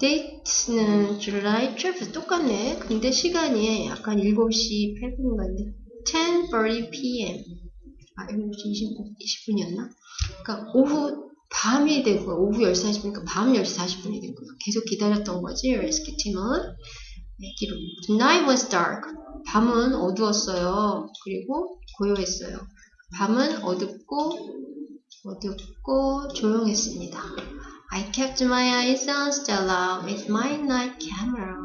date는 July 12th 똑같네. 근데 시간이 약간 7시 8분인가 인데 10:30 p.m. 아 7시 20, 20분이었나? 그러니까 오후 밤이 된 거야. 오후 10시 40분이니까 밤 10시 40분이 된 거야. 계속 기다렸던 거지. 레스큐 팀은. 네, 기록. Night was dark. 밤은 어두웠어요. 그리고 고요했어요. 밤은 어둡고 어둡고 조용했습니다. I kept my eyes on Stella with my night camera.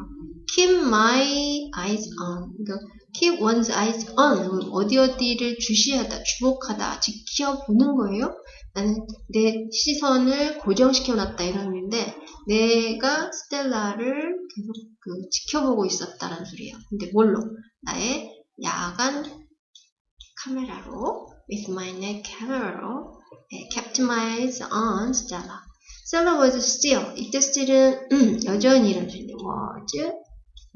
Keep my eyes on. 그러니까 keep one's eyes on. 어디 어디를 주시하다, 주목하다, 지켜보는 거예요. 나는 내 시선을 고정시켜 놨다 이런 의미인데 내가 스텔라를 계속 그 지켜보고 있었다라는 소리예요. 근데 뭘로? 나의 야간 카메라로 with my night camera로 kept my eyes on Stella. Stella was still. 이때 still은 음, 여전히라는 소리인데 was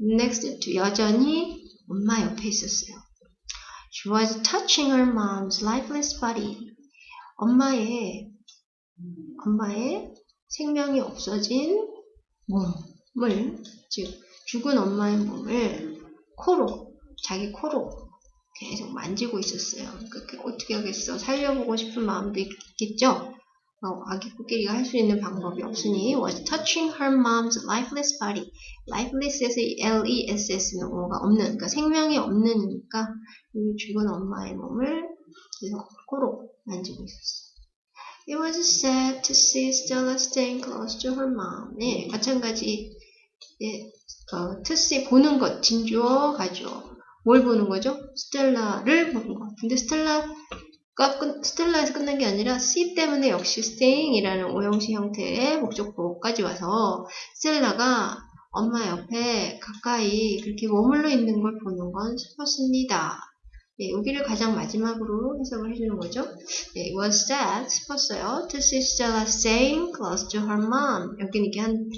next to 여전히 엄마 옆에 있었어요. She was touching her mom's lifeless body. 엄마의 엄마의 생명이 없어진 몸을 즉 죽은 엄마의 몸을 코로 자기 코로 계속 만지고 있었어요. 그러니까 어떻게 하겠어? 살려보고 싶은 마음도 있겠죠. 어, 아기 코끼리가 할 수 있는 방법이 없으니 was touching her mom's lifeless body. lifeless에서 L-E-S-S는 뭐가 없는, 그러니까 생명이 없는이니까 이 죽은 엄마의 몸을 계속 코로 만지고 있었어요. It was sad to see Stella staying close to her mom. 네, 마찬가지 예, 어, see 보는 것, 진주어 가죠. 뭘 보는 거죠? 스텔라를 보는 것. 근데 스텔라가 끝, 스텔라에서 끝난 게 아니라 see 때문에 역시 staying이라는 오형식 형태의 목적보까지 와서 스텔라가 엄마 옆에 가까이 그렇게 머물러 있는 걸 보는 건 슬펐습니다. 예, 여기를 가장 마지막으로 해석을 해주는 거죠. 예, it was sad, 슬펐어요. To see Stella staying close to her mom. 여기는 이렇게 한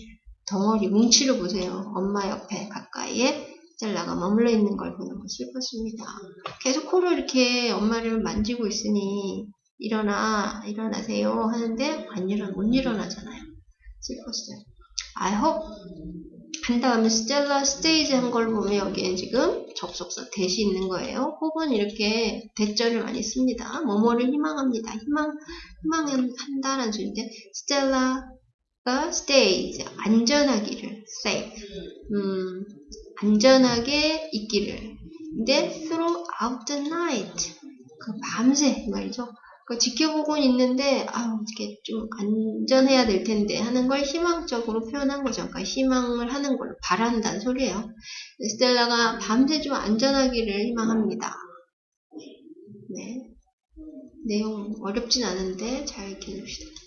덩어리, 뭉치로 보세요. 엄마 옆에 가까이에 스텔라가 머물러 있는 걸 보는 거 슬펐습니다. 계속 코로 이렇게 엄마를 만지고 있으니 일어나, 일어나세요 하는데 안 일어나, 못 일어나잖아요. 슬펐어요. I hope 한 다음에 스텔라 스테이지 한 걸 보면 여기에 지금 접속사 대시 있는 거예요. 혹은 이렇게 대절을 많이 씁니다. 뭐뭐를 희망합니다. 희망, 희망한다라는 소리인데 스텔라가 stays 안전하기를 safe 음, 안전하게 있기를 근데 throughout the night 그 밤새 말이죠. 그 지켜보고 있는데 아 이게 좀 안전해야 될 텐데 하는 걸 희망적으로 표현한 거죠. 그러니까 희망을 하는 걸로 바란다는 소리예요. 스텔라가 밤새 좀 안전하기를 희망합니다. 네. 내용 어렵진 않은데 잘 읽혀줍시다.